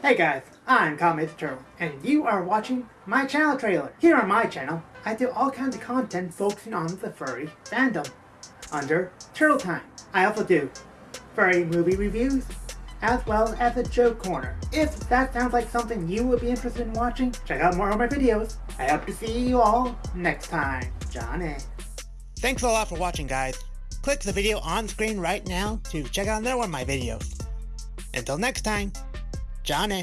Hey guys, I'm Comet Turtle, and you are watching my channel trailer. Here on my channel, I do all kinds of content focusing on the furry fandom under Turtle Time. I also do furry movie reviews, as well as a joke corner. If that sounds like something you would be interested in watching, check out more of my videos. I hope to see you all next time. Johnny. Thanks a lot for watching guys. Click the video on screen right now to check out another one of my videos. Until next time, Johnny.